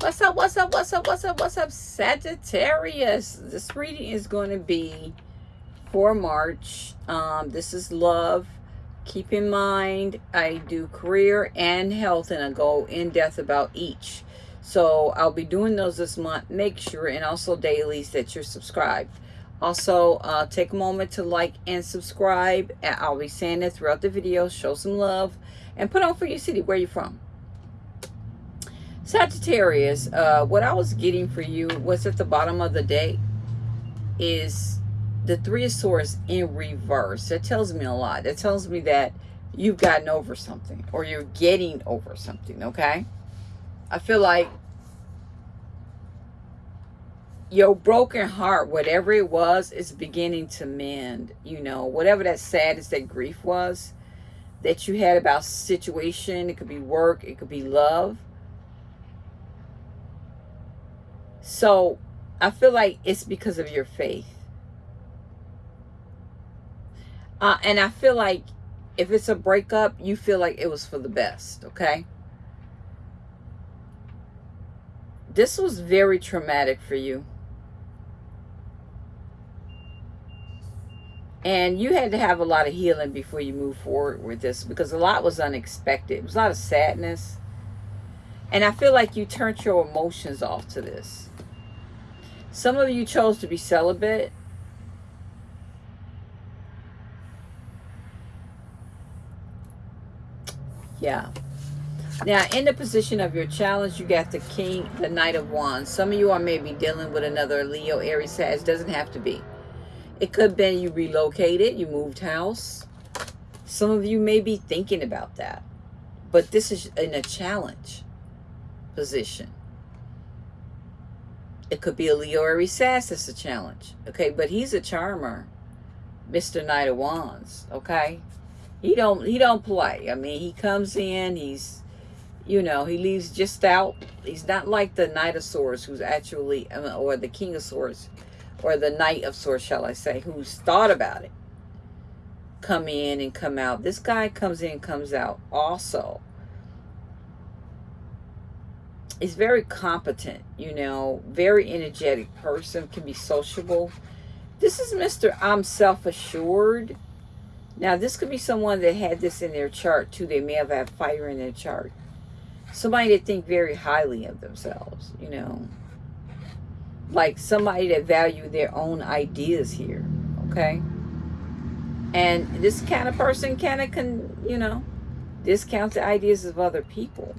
What's up? What's up? What's up? What's up? What's up, Sagittarius? This reading is going to be for March. Um, this is love. Keep in mind, I do career and health, and I go in depth about each. So I'll be doing those this month. Make sure, and also dailies, that you're subscribed. Also, uh, take a moment to like and subscribe. I'll be saying it throughout the video. Show some love. And put on for your city. Where you from? Sagittarius, uh, what I was getting for you was at the bottom of the day is the Three of Swords in reverse. That tells me a lot. That tells me that you've gotten over something or you're getting over something, okay? I feel like your broken heart, whatever it was, is beginning to mend. You know, whatever that sadness, that grief was that you had about situation. It could be work. It could be love So I feel like it's because of your faith. Uh, and I feel like if it's a breakup, you feel like it was for the best, okay? This was very traumatic for you. And you had to have a lot of healing before you move forward with this because a lot was unexpected. It was a lot of sadness. And I feel like you turned your emotions off to this. Some of you chose to be celibate. Yeah. Now, in the position of your challenge, you got the King, the Knight of Wands. Some of you are maybe dealing with another Leo, Aries, Sag. Doesn't have to be. It could have been you relocated, you moved house. Some of you may be thinking about that. But this is in a challenge position. It could be a Leo or a challenge. Okay, but he's a charmer. Mr. Knight of Wands. Okay? He don't he don't play. I mean, he comes in, he's you know, he leaves just out. He's not like the Knight of Swords who's actually um, or the King of Swords or the Knight of Swords, shall I say, who's thought about it. Come in and come out. This guy comes in, comes out also is very competent, you know, very energetic person, can be sociable. This is Mr. I'm self-assured. Now, this could be someone that had this in their chart, too. They may have had fire in their chart. Somebody that think very highly of themselves, you know. Like somebody that value their own ideas here, okay? And this kind of person kind of can, you know, discount the ideas of other people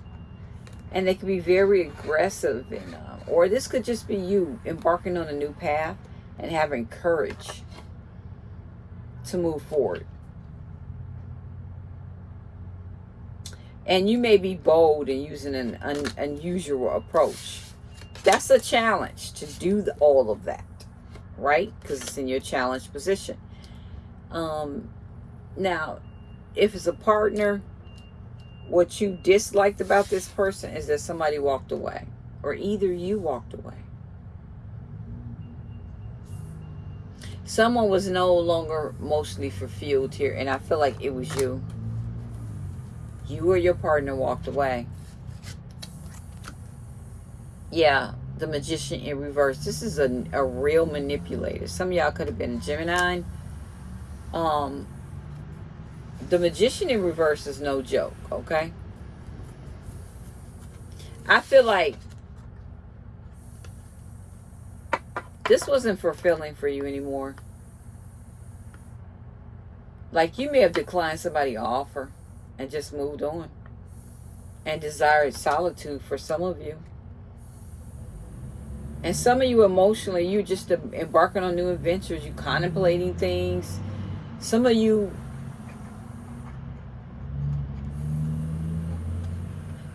and they can be very aggressive and uh, or this could just be you embarking on a new path and having courage to move forward. And you may be bold and using an un unusual approach. That's a challenge to do the, all of that right? Because it's in your challenge position. Um now if it's a partner what you disliked about this person is that somebody walked away or either you walked away. Someone was no longer mostly fulfilled here and I feel like it was you. You or your partner walked away. Yeah, the magician in reverse. This is a, a real manipulator. Some of y'all could have been a Gemini. Um, the magician in reverse is no joke, okay? I feel like this wasn't fulfilling for you anymore. Like you may have declined somebody offer and just moved on and desired solitude for some of you. And some of you emotionally, you just embarking on new adventures, you contemplating things. Some of you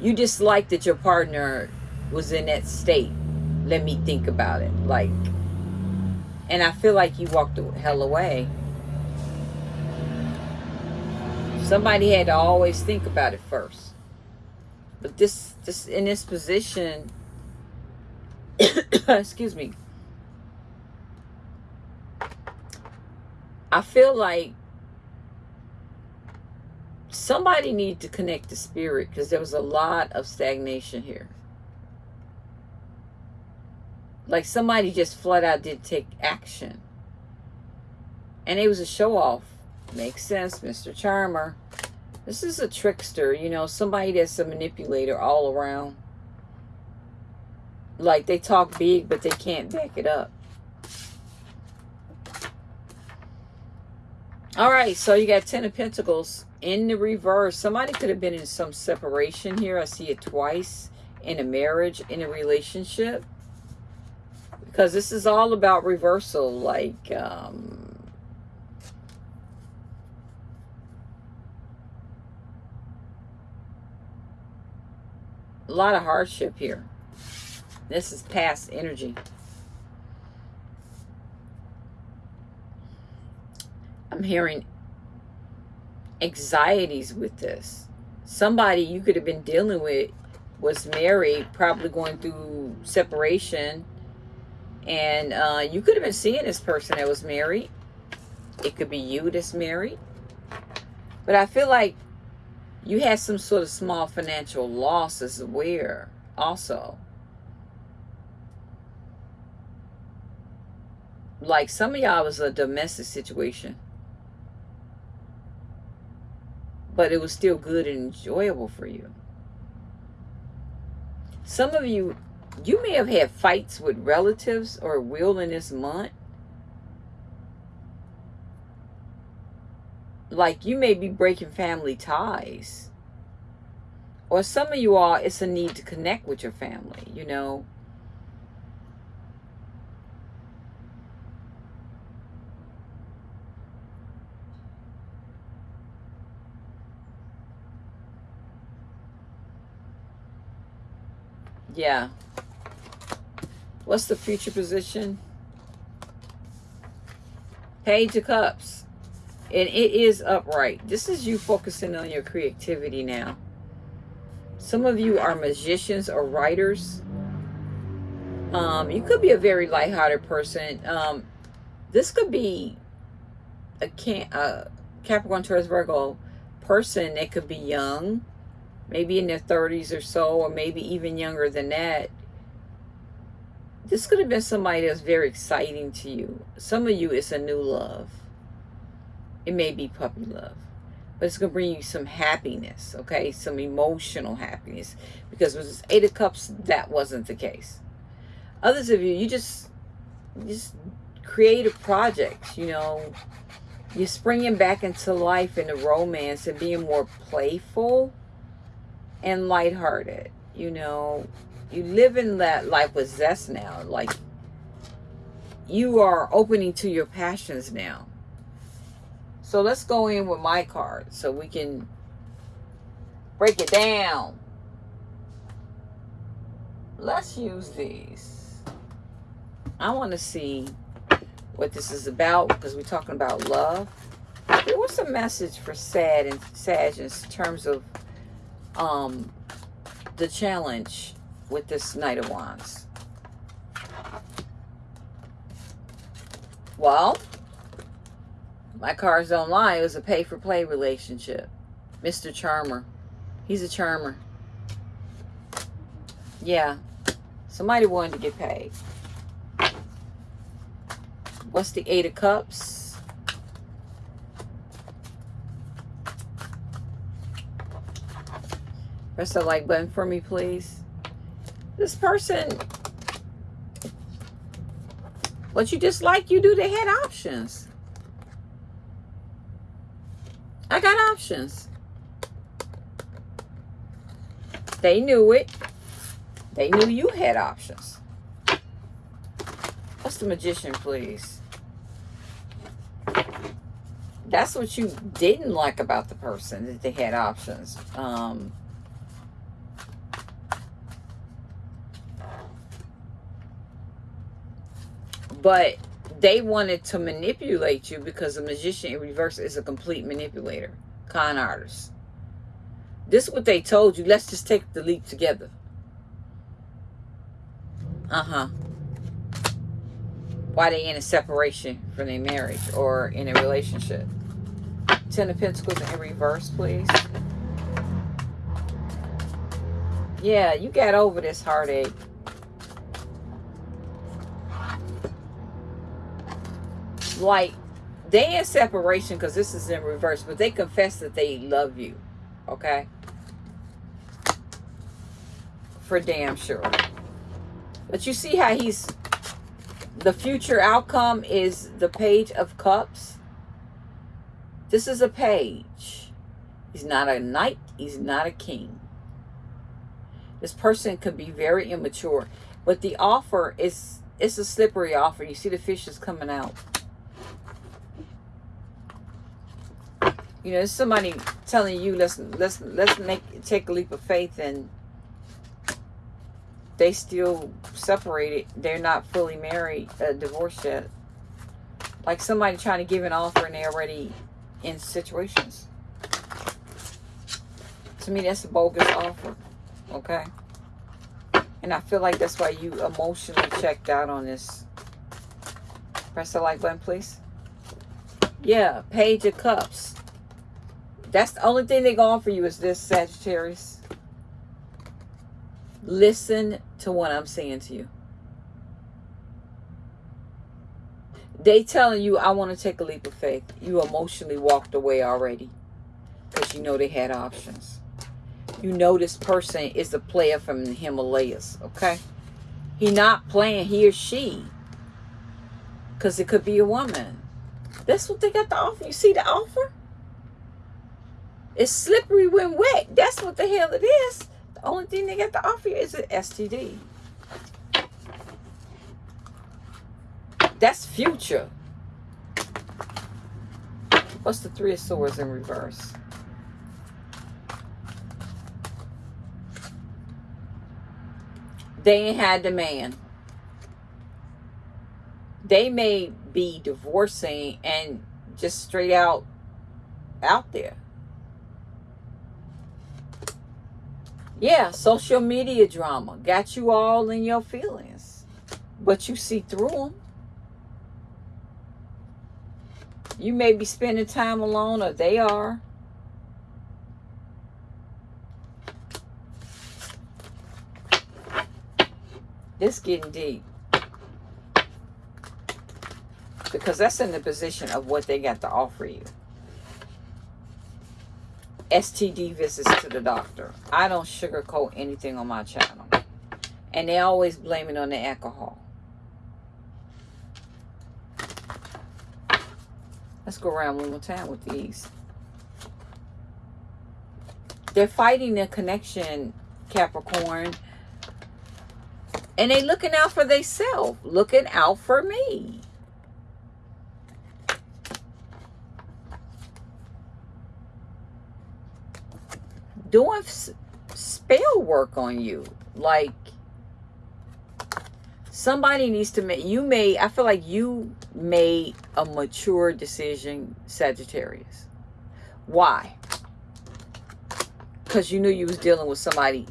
you dislike that your partner was in that state. Let me think about it. Like, and I feel like you walked the hell away. Somebody had to always think about it first. But this, this in this position, excuse me, I feel like somebody need to connect the spirit because there was a lot of stagnation here. Like somebody just flat out didn't take action. And it was a show off. Makes sense, Mr. Charmer. This is a trickster, you know, somebody that's a manipulator all around. Like they talk big, but they can't back it up. All right, so you got Ten of Pentacles in the reverse. Somebody could have been in some separation here. I see it twice in a marriage, in a relationship. Because this is all about reversal. Like, um, a lot of hardship here. This is past energy. I'm hearing anxieties with this. Somebody you could have been dealing with was married, probably going through separation, and uh, you could have been seeing this person that was married. It could be you that's married. But I feel like you had some sort of small financial losses where also. Like some of y'all was a domestic situation. But it was still good and enjoyable for you. Some of you, you may have had fights with relatives or will in this month. Like you may be breaking family ties. Or some of you all, it's a need to connect with your family, you know. Yeah. What's the future position? Page of Cups. And it is upright. This is you focusing on your creativity now. Some of you are magicians or writers. Um, you could be a very lighthearted person. Um, this could be a, can a Capricorn, Taurus, Virgo person that could be young maybe in their 30s or so, or maybe even younger than that. This could have been somebody that's very exciting to you. Some of you, it's a new love. It may be puppy love. But it's going to bring you some happiness, okay? Some emotional happiness. Because with this Eight of Cups, that wasn't the case. Others of you, you just, just creative projects, you know. You're springing back into life in a romance and being more playful and lighthearted. You know, you live in that life with zest now. Like, you are opening to your passions now. So let's go in with my card so we can break it down. Let's use these. I want to see what this is about because we're talking about love. What's the message for sad and Sag in terms of um, the challenge with this Knight of Wands? Well, my cards don't lie. It was a pay-for-play relationship. Mr. Charmer. He's a charmer. Yeah. Somebody wanted to get paid. What's the Eight of Cups? Press the like button for me, please. This person, what you dislike, you do. They had options. I got options. They knew it. They knew you had options. What's the magician, please? That's what you didn't like about the person, that they had options. Um, But they wanted to manipulate you because the magician in reverse is a complete manipulator, con artist. This is what they told you. Let's just take the leap together. Uh-huh. Why they in a separation from their marriage or in a relationship. Ten of Pentacles in reverse, please. Yeah, you got over this heartache. Like they in separation because this is in reverse, but they confess that they love you. Okay? For damn sure. But you see how he's the future outcome is the page of cups. This is a page. He's not a knight. He's not a king. This person could be very immature. But the offer is it's a slippery offer. You see the fishes coming out. You know, somebody telling you let's let's let's make take a leap of faith and they still separated. They're not fully married, uh, divorced yet. Like somebody trying to give an offer and they're already in situations. To me, that's a bogus offer. Okay? And I feel like that's why you emotionally checked out on this. Press the like button, please. Yeah, Page of Cups. That's the only thing they're going for you is this, Sagittarius. Listen to what I'm saying to you. They telling you, I want to take a leap of faith. You emotionally walked away already. Because you know they had options. You know this person is a player from the Himalayas. Okay? He not playing he or she. Because it could be a woman. That's what they got to offer. You see the offer? It's slippery when wet. That's what the hell it is. The only thing they got to offer you is an STD. That's future. What's the Three of Swords in reverse? They ain't had the man. They may be divorcing and just straight out out there. Yeah, social media drama got you all in your feelings, but you see through them. You may be spending time alone, or they are. This getting deep. Because that's in the position of what they got to offer you. STD visits to the doctor. I don't sugarcoat anything on my channel. And they always blame it on the alcohol. Let's go around one more time with these. They're fighting the connection, Capricorn. And they looking out for themselves. Looking out for me. Doing spell work on you. Like, somebody needs to make, you may, I feel like you made a mature decision, Sagittarius. Why? Because you knew you was dealing with somebody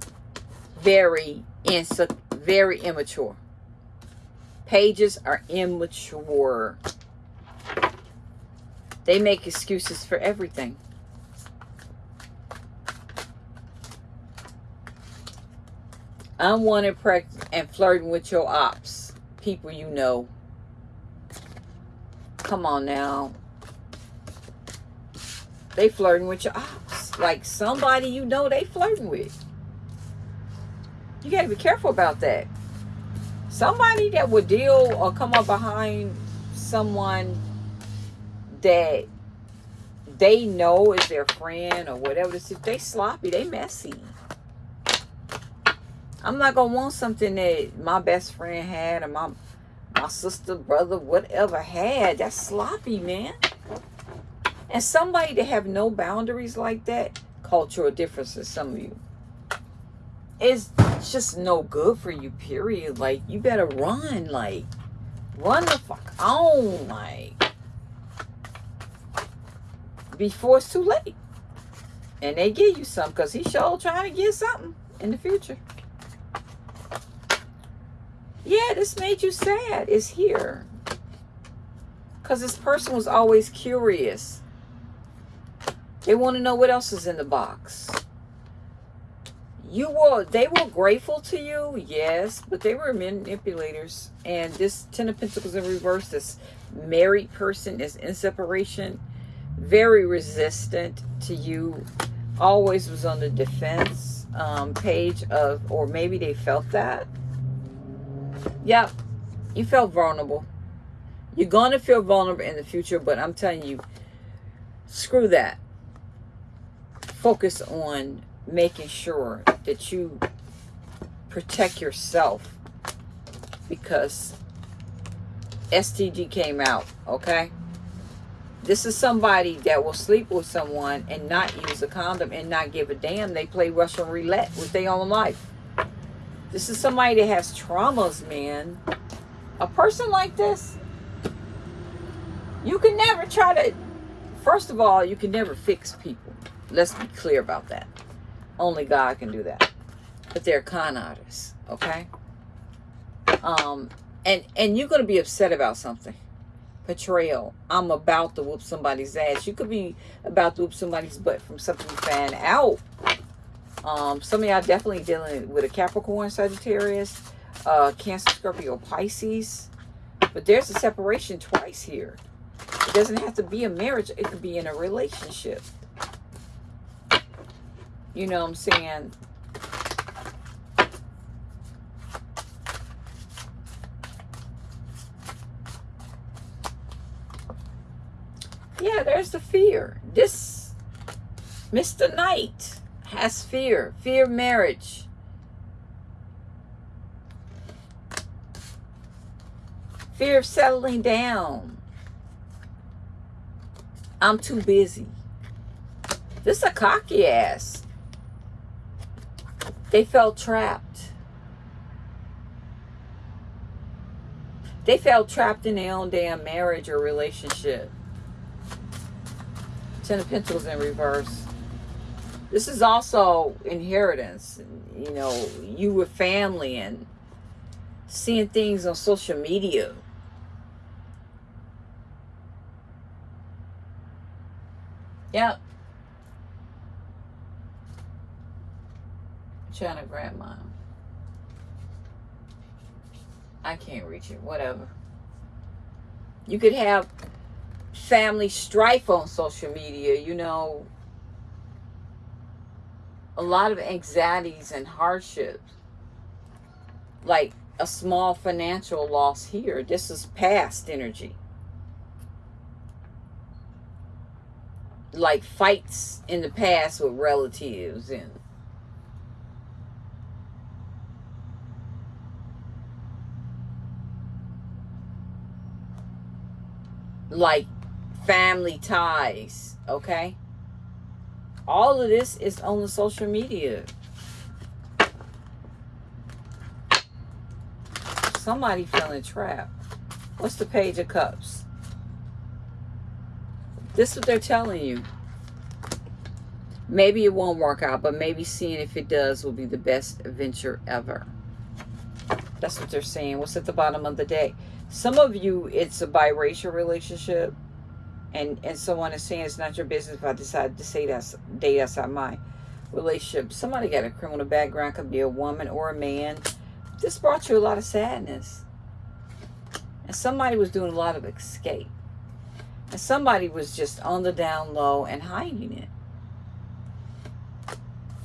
very, insa very immature. Pages are immature. They make excuses for everything. Unwanted practice and flirting with your ops. People you know. Come on now. They flirting with your ops. Like somebody you know they flirting with. You got to be careful about that. Somebody that would deal or come up behind someone that they know is their friend or whatever they sloppy they messy I'm not gonna want something that my best friend had or my my sister, brother, whatever had. That's sloppy, man. And somebody to have no boundaries like that, cultural differences, some of you, is just no good for you, period. Like, you better run, like, run the fuck on, like, before it's too late. And they give you some because he's sure trying to get something in the future. Yeah, this made you sad. Is here. Because this person was always curious. They want to know what else is in the box. you will they were grateful to you yes but they were manipulators and this ten of pentacles in reverse this married person is in separation very resistant to you always was on the defense um, page of or maybe they felt that yep you felt vulnerable you're going to feel vulnerable in the future but i'm telling you screw that focus on making sure that you protect yourself because STD came out, okay? This is somebody that will sleep with someone and not use a condom and not give a damn. They play Russian roulette with their own life. This is somebody that has traumas, man. A person like this, you can never try to, first of all, you can never fix people. Let's be clear about that. Only God can do that. But they're con artists, okay? Um, and and you're gonna be upset about something. Betrayal. I'm about to whoop somebody's ass. You could be about to whoop somebody's butt from something you out. Um, some of y'all definitely dealing with a Capricorn, Sagittarius, uh, Cancer, Scorpio, Pisces. But there's a separation twice here. It doesn't have to be a marriage. It could be in a relationship. You know what I'm saying? Yeah, there's the fear. This Mr. Knight has fear. Fear of marriage. Fear of settling down. I'm too busy. This is a cocky ass. They felt trapped. They felt trapped in their own damn marriage or relationship. Ten of Pentacles in reverse. This is also inheritance. You know, you with family and seeing things on social media. Yep. China grandma. I can't reach it. Whatever. You could have family strife on social media, you know. A lot of anxieties and hardships. Like a small financial loss here. This is past energy. Like fights in the past with relatives and like family ties, okay? All of this is on the social media. Somebody feeling trapped. What's the page of cups? This is what they're telling you. Maybe it won't work out, but maybe seeing if it does will be the best adventure ever. That's what they're saying. What's at the bottom of the day? Some of you, it's a biracial relationship and and someone is saying it's not your business if I decide to say that's date outside my relationship. Somebody got a criminal background, could be a woman or a man. This brought you a lot of sadness. And somebody was doing a lot of escape. And somebody was just on the down low and hiding it.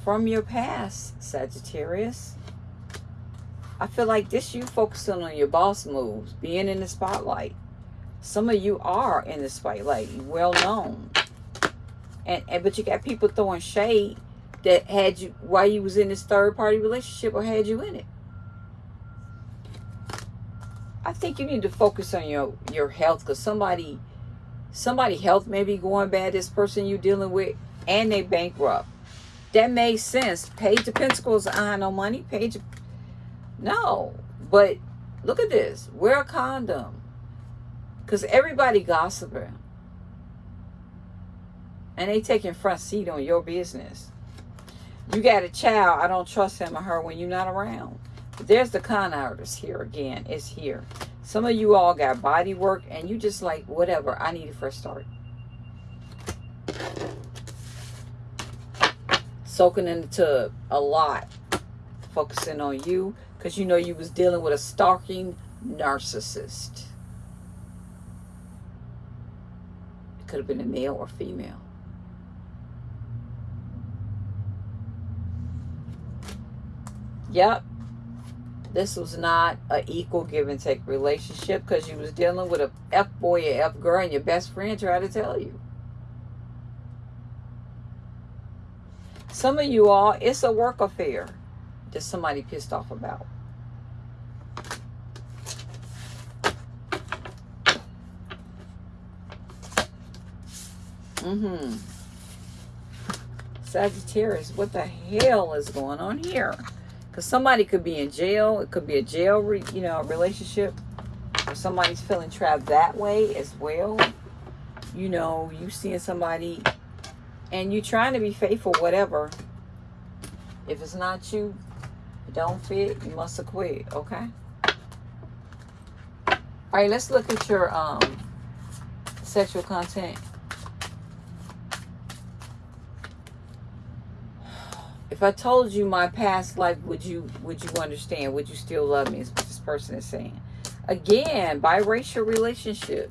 From your past, Sagittarius. I feel like this you focusing on your boss moves, being in the spotlight. Some of you are in the like well known. And, and but you got people throwing shade that had you while you was in this third party relationship or had you in it. I think you need to focus on your your health because somebody somebody health may be going bad. This person you dealing with and they bankrupt. That makes sense. Page of Pentacles, I no money. Page of no, but look at this. Wear a condom. Because everybody gossiping. And they taking front seat on your business. You got a child. I don't trust him or her when you're not around. But there's the con artist here again. It's here. Some of you all got body work and you just like, whatever. I need a fresh start. Soaking in the tub a lot. focusing on you because you know you was dealing with a stalking narcissist. It could have been a male or female. Yep. This was not an equal give and take relationship because you was dealing with a F boy or F girl and your best friend tried to tell you. Some of you all, it's a work affair that somebody pissed off about. Mm-hmm. Sagittarius, what the hell is going on here? Because somebody could be in jail. It could be a jail, you know, relationship. Or somebody's feeling trapped that way as well. You know, you seeing somebody and you trying to be faithful, whatever. If it's not you, it don't fit, you must have quit, okay? All right, let's look at your um, sexual content. If I told you my past life, would you would you understand? Would you still love me? Is what this person is saying. Again, biracial relationship.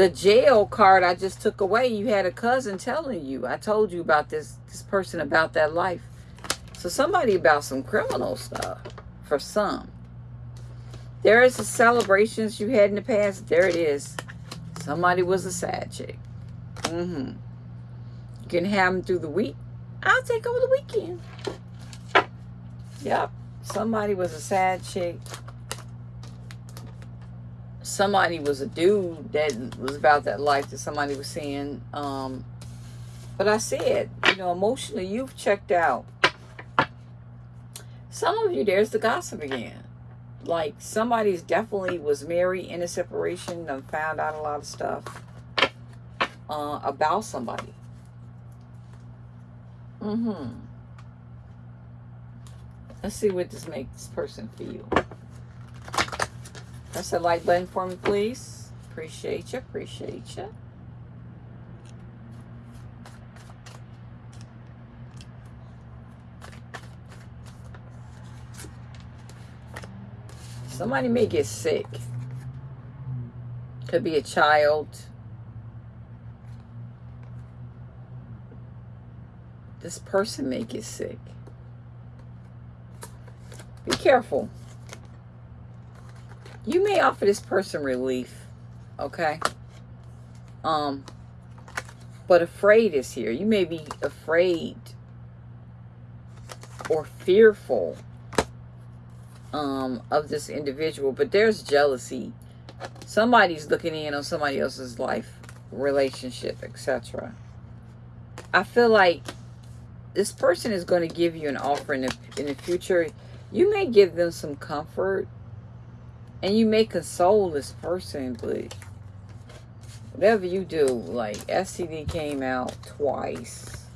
the jail card I just took away, you had a cousin telling you. I told you about this this person about that life. So somebody about some criminal stuff for some. There is the celebrations you had in the past. There it is. Somebody was a sad chick. Mm-hmm. Can have them through the week. I'll take over the weekend. Yep. Somebody was a sad chick somebody was a dude that was about that life that somebody was saying. Um, but I said, you know, emotionally, you've checked out. Some of you, there's the gossip again. Like somebody's definitely was married in a separation and found out a lot of stuff uh, about somebody. Mm-hmm. Let's see what this makes this person feel. Press the like button for me, please. Appreciate you. Appreciate you. Somebody may get sick. Could be a child. This person may get sick. Be careful you may offer this person relief, okay? Um, but afraid is here. You may be afraid or fearful um, of this individual, but there's jealousy. Somebody's looking in on somebody else's life, relationship, etc. I feel like this person is going to give you an offer in the, in the future. You may give them some comfort and you may console this person, but whatever you do, like STD came out twice.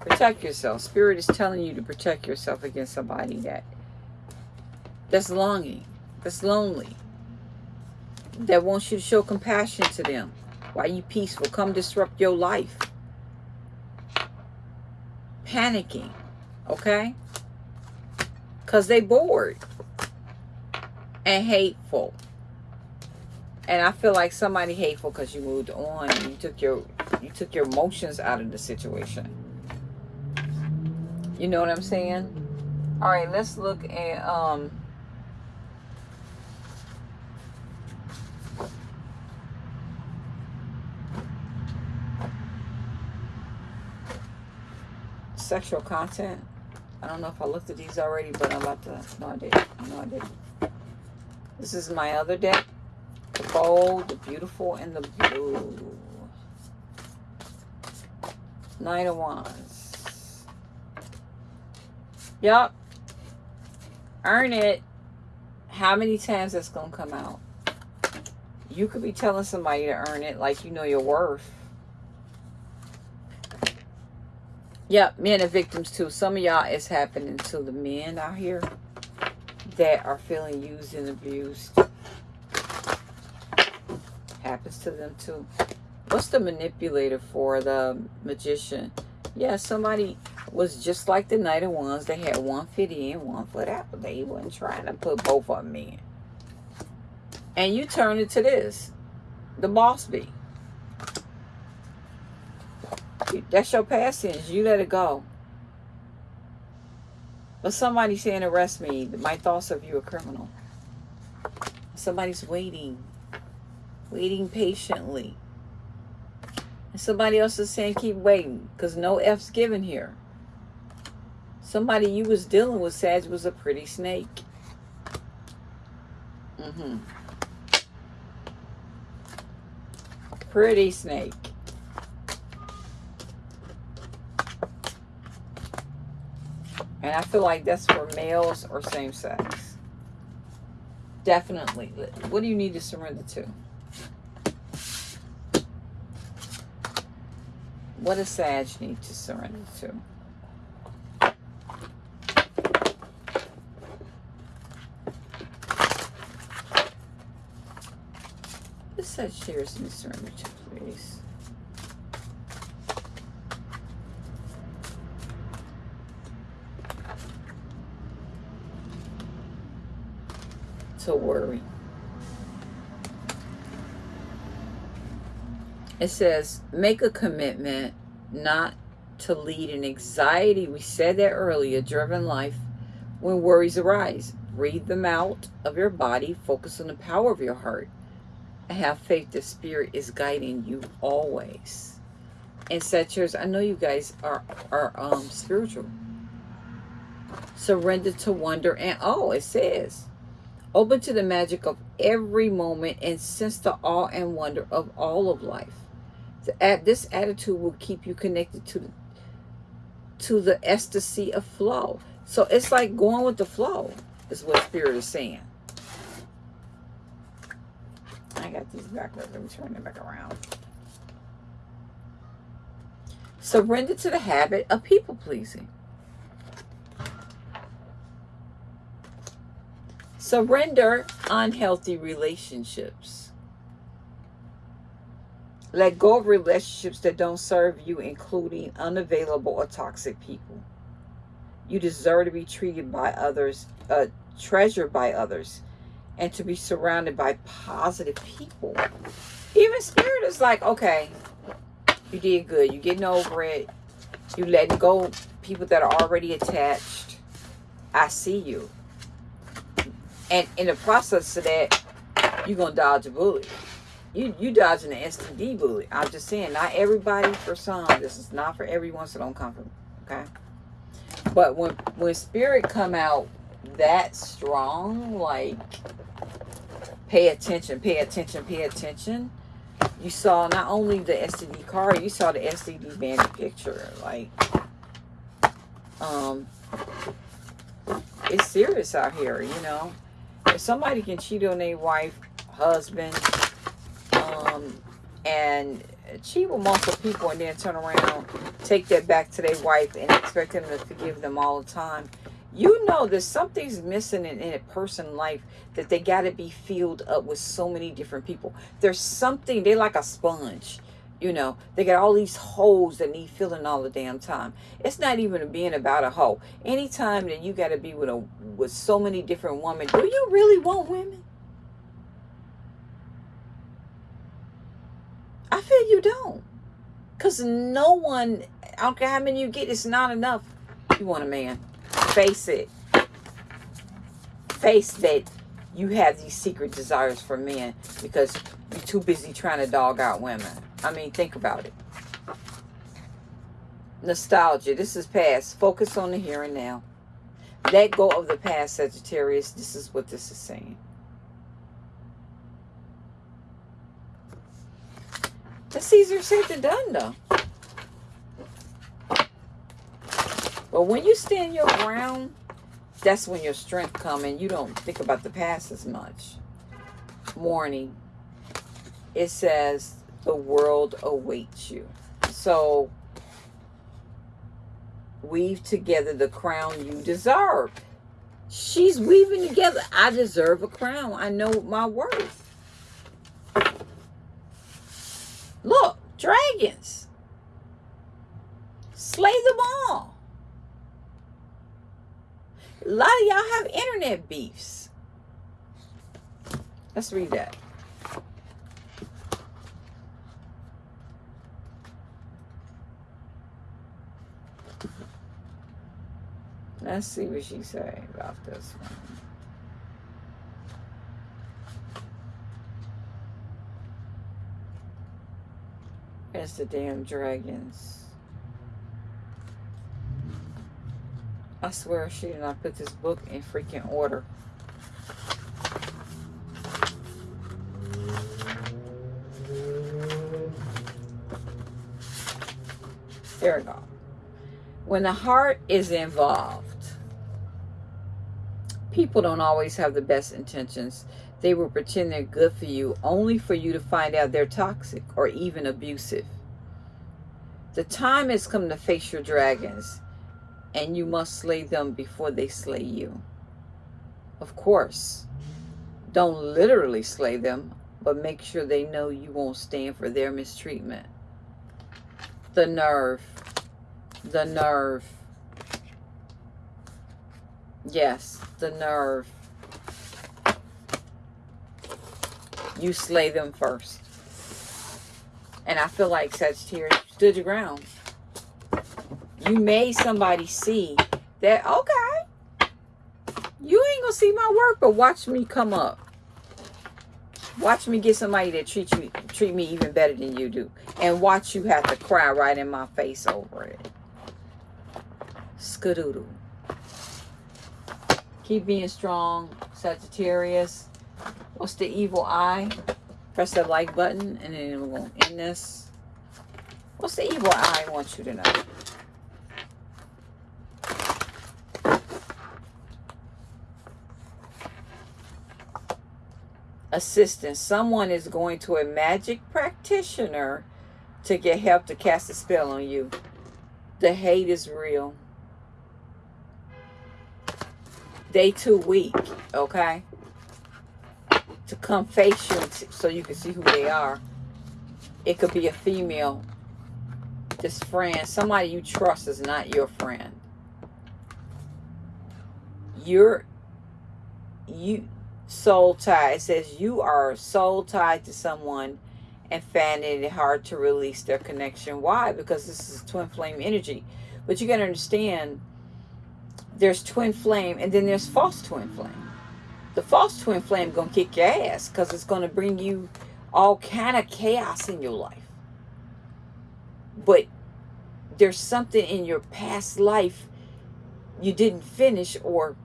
Protect yourself. Spirit is telling you to protect yourself against somebody that that's longing, that's lonely, that wants you to show compassion to them. Why you peaceful? Come disrupt your life. Panicking, okay? Because they bored and hateful. And I feel like somebody hateful because you moved on and you took your you took your emotions out of the situation. You know what I'm saying? All right, let's look at um sexual content. I don't know if I looked at these already, but I'm about to. No, I did. No, I didn't. This is my other deck. The bold, the beautiful, and the blue. Nine of Wands. Yup. Earn it. How many times that's going to come out? You could be telling somebody to earn it like you know your worth. Yep, men are victims too. Some of y'all, it's happening to the men out here that are feeling used and abused. Happens to them too. What's the manipulator for the magician? Yeah, somebody was just like the Knight of Wands. They had one foot in, one foot out. But they wasn't trying to put both of them in. And you turn it to this. The boss be. That's your past sins. You let it go. But somebody saying arrest me. My thoughts of you a criminal. Somebody's waiting. Waiting patiently. And somebody else is saying keep waiting. Because no F's given here. Somebody you was dealing with, Sag, was a pretty snake. Mm-hmm. Pretty snake. And I feel like that's for males or same sex. Definitely. What do you need to surrender to? What does Sag need to surrender to? What shares need to surrender to, please? To worry. It says, make a commitment not to lead an anxiety, we said that earlier, driven life when worries arise. Breathe them out of your body. Focus on the power of your heart. And Have faith the Spirit is guiding you always. And Sagittarius, I know you guys are, are um, spiritual. Surrender to wonder. And oh, it says, open to the magic of every moment and sense the awe and wonder of all of life this attitude will keep you connected to the, to the ecstasy of flow. So it's like going with the flow is what Spirit is saying. I got these backwards. Let me turn them back around. Surrender to the habit of people pleasing. Surrender unhealthy relationships. Let go of relationships that don't serve you, including unavailable or toxic people. You deserve to be treated by others, uh, treasured by others, and to be surrounded by positive people. Even spirit is like, okay, you did good. You're getting over it. You letting go people that are already attached. I see you. And in the process of that, you're going to dodge a bullet you you dodging the STD bullet. I'm just saying, not everybody for some. This is not for everyone, so don't come for me. Okay. But when when spirit come out that strong, like pay attention, pay attention, pay attention. You saw not only the STD card, you saw the STD bandit picture. Like, um, it's serious out here, you know. Somebody can cheat on their wife, husband, um, and cheat with multiple people and then turn around, take that back to their wife and expect them to forgive them all the time. You know that something's missing in, in a person's life that they got to be filled up with so many different people. There's something, they're like a sponge. You know, they got all these holes that need filling all the damn time. It's not even being about a hole. Anytime that you got to be with a with so many different women, do you really want women? I feel you don't. Because no one, I don't care how many you get, it's not enough. You want a man. Face it. Face that you have these secret desires for men because you're too busy trying to dog out women. I mean, think about it. Nostalgia. This is past. Focus on the here and now. Let go of the past, Sagittarius. This is what this is saying. That's easier said than done, though. But when you stand your ground, that's when your strength comes and you don't think about the past as much. Morning, it says the world awaits you. So weave together the crown you deserve. She's weaving together. I deserve a crown. I know my worth. Look, dragons. Slay them all. A lot of y'all have internet beefs. Let's read that. Let's see what she say about this one. It's the damn dragons. I swear she did not put this book in freaking order. There we go. When the heart is involved, people don't always have the best intentions. They will pretend they're good for you only for you to find out they're toxic or even abusive. The time has come to face your dragons and you must slay them before they slay you. Of course, don't literally slay them, but make sure they know you won't stand for their mistreatment. The nerve. The nerve. Yes, the nerve. You slay them first. And I feel like Sagittarius stood your ground. You made somebody see that, okay, you ain't going to see my work, but watch me come up. Watch me get somebody that treat you treat me even better than you do. And watch you have to cry right in my face over it. Skadoodle. Keep being strong, Sagittarius. What's the evil eye? Press the like button and then we're going to end this. What's the evil eye I want you to know? assistance. Someone is going to a magic practitioner to get help to cast a spell on you. The hate is real. They too weak, okay? To come face you so you can see who they are. It could be a female. This friend, somebody you trust is not your friend. You're you soul tie. It says you are soul tied to someone and finding it hard to release their connection. Why? Because this is twin flame energy. But you got to understand there's twin flame and then there's false twin flame. The false twin flame to kick your ass because it's to bring you all kind of chaos in your life. But there's something in your past life you didn't finish or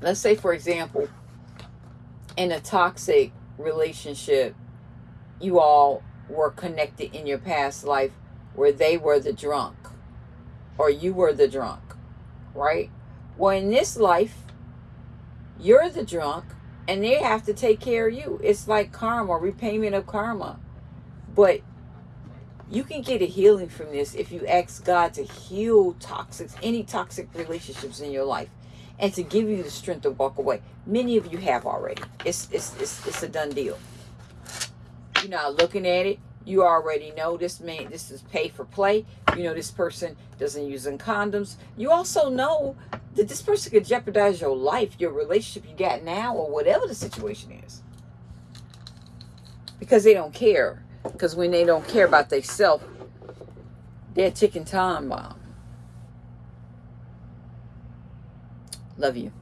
let's say for example in a toxic relationship you all were connected in your past life where they were the drunk or you were the drunk right well in this life you're the drunk and they have to take care of you it's like karma repayment of karma but you can get a healing from this if you ask God to heal toxic any toxic relationships in your life and to give you the strength to walk away. Many of you have already. It's, it's, it's, it's a done deal. You're not looking at it. You already know this man, this is pay for play. You know this person doesn't use condoms. You also know that this person could jeopardize your life, your relationship you got now, or whatever the situation is. Because they don't care. Because when they don't care about themselves, they're ticking time bomb. Love you.